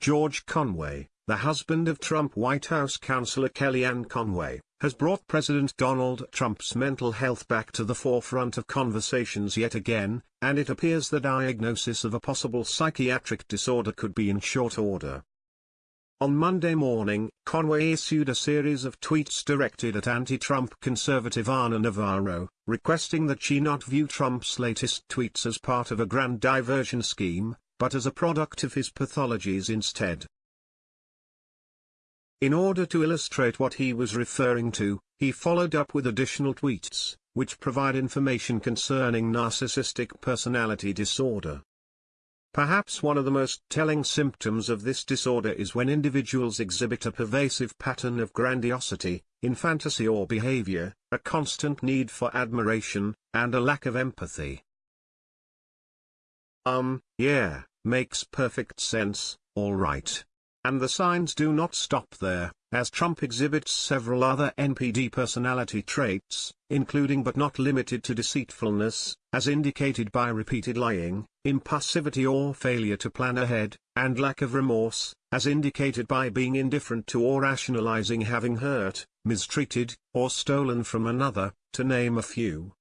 George Conway, the husband of Trump White House counselor Kellyanne Conway, has brought President Donald Trump's mental health back to the forefront of conversations yet again, and it appears the diagnosis of a possible psychiatric disorder could be in short order. On Monday morning, Conway issued a series of tweets directed at anti-Trump conservative Ana Navarro, requesting that she not view Trump's latest tweets as part of a grand diversion scheme, but as a product of his pathologies instead. In order to illustrate what he was referring to, he followed up with additional tweets, which provide information concerning narcissistic personality disorder. Perhaps one of the most telling symptoms of this disorder is when individuals exhibit a pervasive pattern of grandiosity, in fantasy or behavior, a constant need for admiration, and a lack of empathy. Um, yeah, makes perfect sense, alright. And the signs do not stop there, as Trump exhibits several other NPD personality traits, including but not limited to deceitfulness, as indicated by repeated lying, impulsivity or failure to plan ahead, and lack of remorse, as indicated by being indifferent to or rationalizing having hurt, mistreated, or stolen from another, to name a few.